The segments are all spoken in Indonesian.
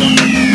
Musik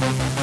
Thank